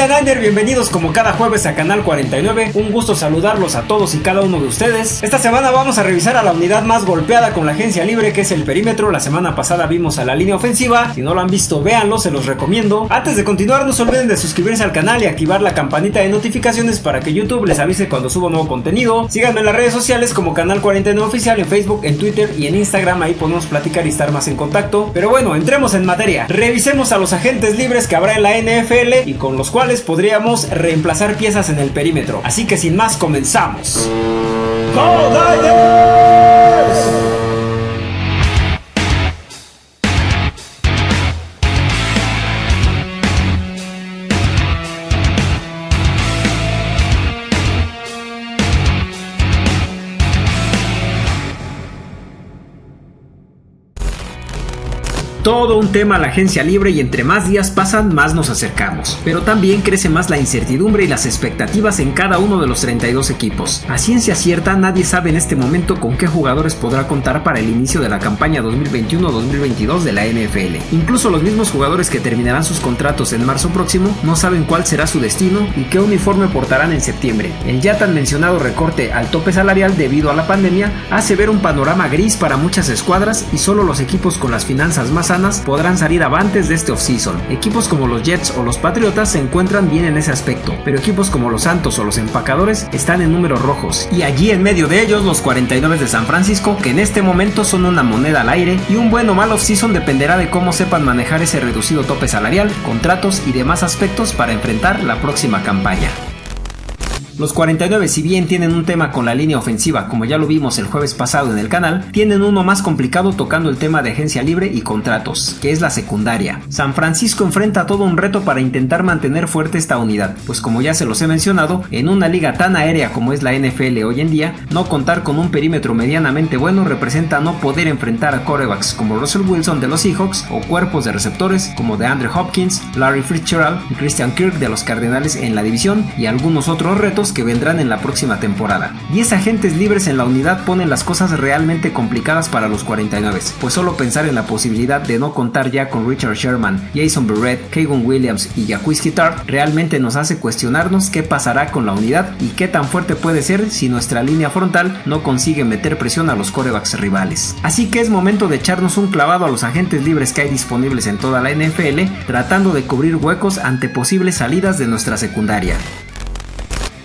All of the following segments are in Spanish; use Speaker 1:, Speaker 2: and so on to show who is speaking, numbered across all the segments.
Speaker 1: Familia Niner, bienvenidos como cada jueves a Canal 49. Un gusto saludarlos a todos y cada uno de ustedes. Esta semana vamos a revisar a la unidad más golpeada con la agencia libre que es el perímetro. La semana pasada vimos a la línea ofensiva. Si no lo han visto, véanlo, se los recomiendo. Antes de continuar, no se olviden de suscribirse al canal y activar la campanita de notificaciones para que YouTube les avise cuando subo nuevo contenido. Síganme en las redes sociales como Canal 49 Oficial en Facebook, en Twitter y en Instagram. Ahí podemos platicar y estar más en contacto. Pero bueno, entremos en materia. Revisemos a los agentes libres que habrá en la NFL y con los cuales podríamos reemplazar piezas en el perímetro. Así que sin más comenzamos. Todo un tema la agencia libre y entre más días pasan más nos acercamos. Pero también crece más la incertidumbre y las expectativas en cada uno de los 32 equipos. A ciencia cierta nadie sabe en este momento con qué jugadores podrá contar para el inicio de la campaña 2021-2022 de la NFL. Incluso los mismos jugadores que terminarán sus contratos en marzo próximo no saben cuál será su destino y qué uniforme portarán en septiembre. El ya tan mencionado recorte al tope salarial debido a la pandemia hace ver un panorama gris para muchas escuadras y solo los equipos con las finanzas más podrán salir avantes de este offseason. Equipos como los Jets o los Patriotas se encuentran bien en ese aspecto, pero equipos como los Santos o los Empacadores están en números rojos. Y allí en medio de ellos los 49 de San Francisco, que en este momento son una moneda al aire, y un buen o mal offseason dependerá de cómo sepan manejar ese reducido tope salarial, contratos y demás aspectos para enfrentar la próxima campaña. Los 49, si bien tienen un tema con la línea ofensiva, como ya lo vimos el jueves pasado en el canal, tienen uno más complicado tocando el tema de agencia libre y contratos, que es la secundaria. San Francisco enfrenta todo un reto para intentar mantener fuerte esta unidad, pues como ya se los he mencionado, en una liga tan aérea como es la NFL hoy en día, no contar con un perímetro medianamente bueno representa no poder enfrentar a corebacks como Russell Wilson de los Seahawks o cuerpos de receptores como de Andrew Hopkins, Larry Fitzgerald y Christian Kirk de los Cardenales en la división y algunos otros retos que vendrán en la próxima temporada. 10 agentes libres en la unidad ponen las cosas realmente complicadas para los 49, pues solo pensar en la posibilidad de no contar ya con Richard Sherman, Jason Barrett, Kagan Williams y Jacques Guitar realmente nos hace cuestionarnos qué pasará con la unidad y qué tan fuerte puede ser si nuestra línea frontal no consigue meter presión a los corebacks rivales. Así que es momento de echarnos un clavado a los agentes libres que hay disponibles en toda la NFL, tratando de cubrir huecos ante posibles salidas de nuestra secundaria.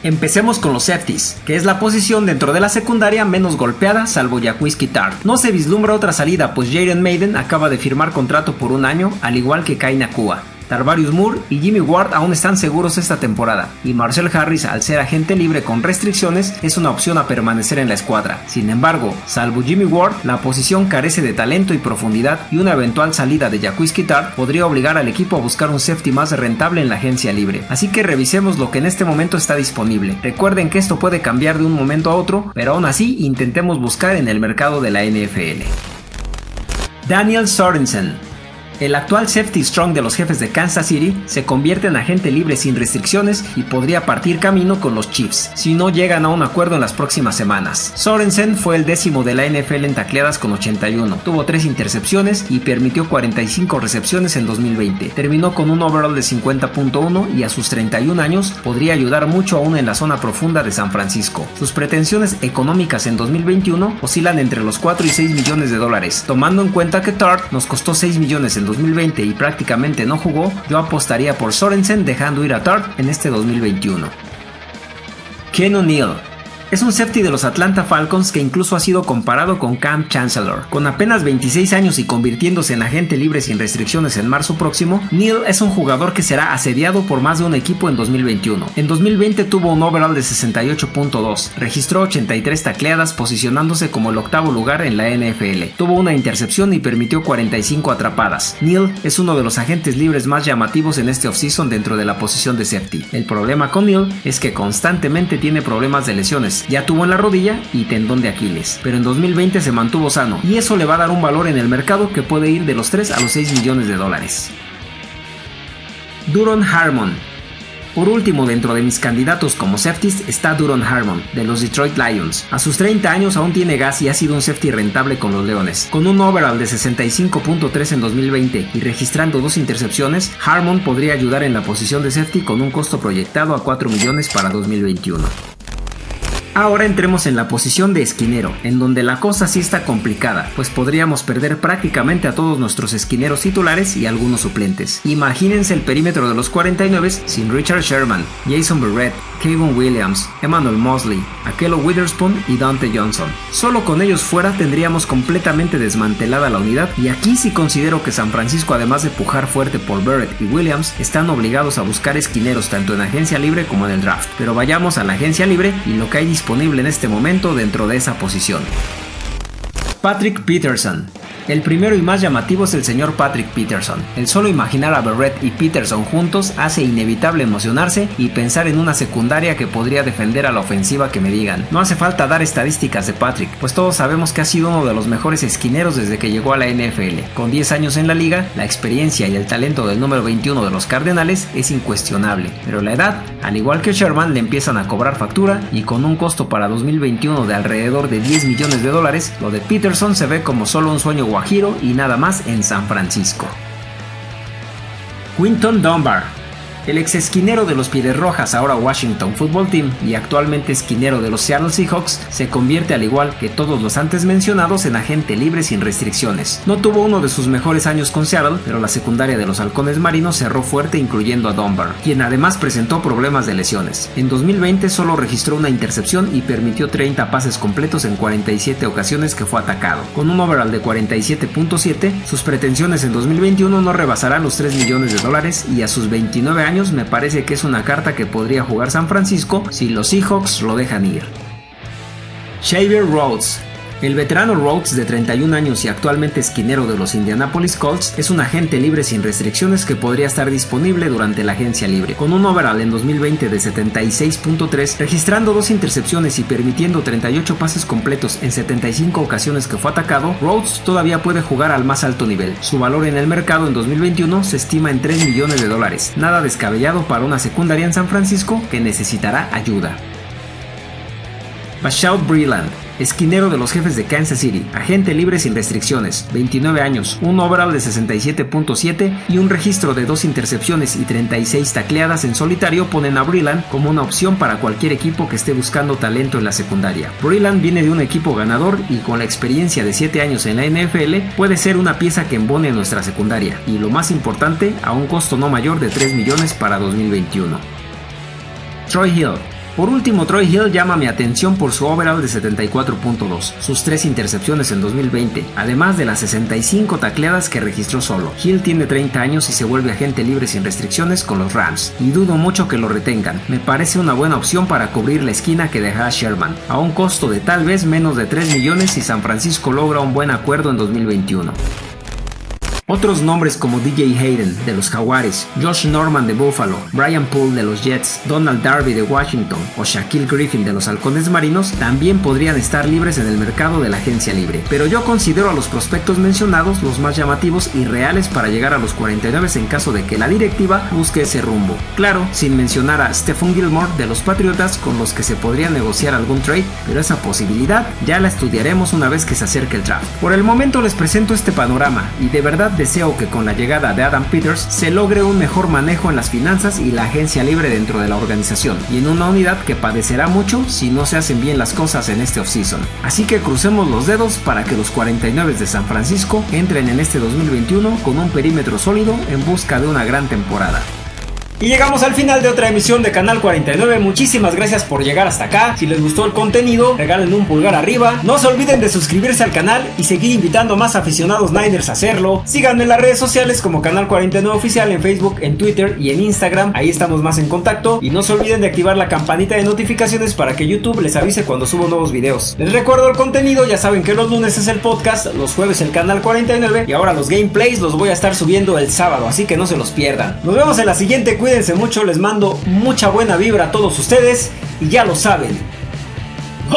Speaker 1: Empecemos con los safeties, que es la posición dentro de la secundaria menos golpeada salvo Jacques Tart. No se vislumbra otra salida pues Jaden Maiden acaba de firmar contrato por un año al igual que Kai Nakua. Tarvarius Moore y Jimmy Ward aún están seguros esta temporada, y Marcel Harris, al ser agente libre con restricciones, es una opción a permanecer en la escuadra. Sin embargo, salvo Jimmy Ward, la posición carece de talento y profundidad, y una eventual salida de Jacques Kitar podría obligar al equipo a buscar un safety más rentable en la agencia libre. Así que revisemos lo que en este momento está disponible. Recuerden que esto puede cambiar de un momento a otro, pero aún así intentemos buscar en el mercado de la NFL. Daniel Sorensen el actual safety strong de los jefes de Kansas City se convierte en agente libre sin restricciones y podría partir camino con los Chiefs si no llegan a un acuerdo en las próximas semanas. Sorensen fue el décimo de la NFL en tacleadas con 81, tuvo 3 intercepciones y permitió 45 recepciones en 2020. Terminó con un overall de 50.1 y a sus 31 años podría ayudar mucho aún en la zona profunda de San Francisco. Sus pretensiones económicas en 2021 oscilan entre los 4 y 6 millones de dólares, tomando en cuenta que Tart nos costó 6 millones en 2020 y prácticamente no jugó, yo apostaría por Sorensen dejando ir a Tart en este 2021. Ken O'Neill es un safety de los Atlanta Falcons que incluso ha sido comparado con Cam Chancellor. Con apenas 26 años y convirtiéndose en agente libre sin restricciones en marzo próximo, Neal es un jugador que será asediado por más de un equipo en 2021. En 2020 tuvo un overall de 68.2, registró 83 tacleadas posicionándose como el octavo lugar en la NFL. Tuvo una intercepción y permitió 45 atrapadas. Neal es uno de los agentes libres más llamativos en este offseason dentro de la posición de safety. El problema con Neal es que constantemente tiene problemas de lesiones ya tuvo en la rodilla y tendón de Aquiles, pero en 2020 se mantuvo sano y eso le va a dar un valor en el mercado que puede ir de los 3 a los 6 millones de dólares. Duron Harmon Por último, dentro de mis candidatos como safeties está Duron Harmon, de los Detroit Lions. A sus 30 años aún tiene gas y ha sido un safety rentable con los Leones. Con un overall de 65.3 en 2020 y registrando dos intercepciones, Harmon podría ayudar en la posición de safety con un costo proyectado a 4 millones para 2021. Ahora entremos en la posición de esquinero, en donde la cosa sí está complicada, pues podríamos perder prácticamente a todos nuestros esquineros titulares y algunos suplentes. Imagínense el perímetro de los 49 sin Richard Sherman, Jason Barrett, Kevin Williams, Emmanuel Mosley, Akello Witherspoon y Dante Johnson. Solo con ellos fuera tendríamos completamente desmantelada la unidad y aquí sí considero que San Francisco además de pujar fuerte por Barrett y Williams están obligados a buscar esquineros tanto en agencia libre como en el draft. Pero vayamos a la agencia libre y lo que hay disponible en este momento dentro de esa posición. Patrick Peterson el primero y más llamativo es el señor Patrick Peterson. El solo imaginar a Barrett y Peterson juntos hace inevitable emocionarse y pensar en una secundaria que podría defender a la ofensiva que me digan. No hace falta dar estadísticas de Patrick, pues todos sabemos que ha sido uno de los mejores esquineros desde que llegó a la NFL. Con 10 años en la liga, la experiencia y el talento del número 21 de los Cardenales es incuestionable, pero la edad, al igual que Sherman, le empiezan a cobrar factura y con un costo para 2021 de alrededor de 10 millones de dólares, lo de Peterson se ve como solo un sueño Guajiro y nada más en San Francisco. Quinton Dunbar el ex esquinero de los Pieles Rojas, ahora Washington Football Team y actualmente esquinero de los Seattle Seahawks, se convierte al igual que todos los antes mencionados en agente libre sin restricciones. No tuvo uno de sus mejores años con Seattle, pero la secundaria de los Halcones Marinos cerró fuerte incluyendo a Dunbar, quien además presentó problemas de lesiones. En 2020 solo registró una intercepción y permitió 30 pases completos en 47 ocasiones que fue atacado. Con un overall de 47.7, sus pretensiones en 2021 no rebasarán los 3 millones de dólares y a sus 29 años me parece que es una carta que podría jugar San Francisco si los Seahawks lo dejan ir. Xavier Rhodes el veterano Rhodes, de 31 años y actualmente esquinero de los Indianapolis Colts, es un agente libre sin restricciones que podría estar disponible durante la agencia libre. Con un overall en 2020 de 76.3, registrando dos intercepciones y permitiendo 38 pases completos en 75 ocasiones que fue atacado, Rhodes todavía puede jugar al más alto nivel. Su valor en el mercado en 2021 se estima en 3 millones de dólares, nada descabellado para una secundaria en San Francisco que necesitará ayuda. Bashaud Breland esquinero de los jefes de Kansas City, agente libre sin restricciones, 29 años, un overall de 67.7 y un registro de dos intercepciones y 36 tacleadas en solitario ponen a Breland como una opción para cualquier equipo que esté buscando talento en la secundaria. Breland viene de un equipo ganador y con la experiencia de 7 años en la NFL puede ser una pieza que embone nuestra secundaria y lo más importante a un costo no mayor de 3 millones para 2021. Troy Hill por último, Troy Hill llama mi atención por su overall de 74.2, sus tres intercepciones en 2020, además de las 65 tacleadas que registró solo. Hill tiene 30 años y se vuelve agente libre sin restricciones con los Rams, y dudo mucho que lo retengan. Me parece una buena opción para cubrir la esquina que dejará Sherman, a un costo de tal vez menos de 3 millones si San Francisco logra un buen acuerdo en 2021. Otros nombres como DJ Hayden de los Jaguares, Josh Norman de Buffalo, Brian Poole de los Jets, Donald Darby de Washington o Shaquille Griffin de los Halcones Marinos también podrían estar libres en el mercado de la agencia libre. Pero yo considero a los prospectos mencionados los más llamativos y reales para llegar a los 49 en caso de que la directiva busque ese rumbo. Claro, sin mencionar a Stephen Gilmore de los Patriotas con los que se podría negociar algún trade, pero esa posibilidad ya la estudiaremos una vez que se acerque el draft. Por el momento les presento este panorama y de verdad deseo que con la llegada de Adam Peters se logre un mejor manejo en las finanzas y la agencia libre dentro de la organización, y en una unidad que padecerá mucho si no se hacen bien las cosas en este offseason. Así que crucemos los dedos para que los 49 de San Francisco entren en este 2021 con un perímetro sólido en busca de una gran temporada. Y llegamos al final de otra emisión de Canal 49. Muchísimas gracias por llegar hasta acá. Si les gustó el contenido, regalen un pulgar arriba. No se olviden de suscribirse al canal y seguir invitando a más aficionados Niners a hacerlo. Síganme en las redes sociales como Canal 49 Oficial en Facebook, en Twitter y en Instagram. Ahí estamos más en contacto. Y no se olviden de activar la campanita de notificaciones para que YouTube les avise cuando subo nuevos videos. Les recuerdo el contenido, ya saben que los lunes es el podcast, los jueves el Canal 49 y ahora los gameplays los voy a estar subiendo el sábado, así que no se los pierdan. Nos vemos en la siguiente cuídense mucho, les mando mucha buena vibra a todos ustedes y ya lo saben. ¡Go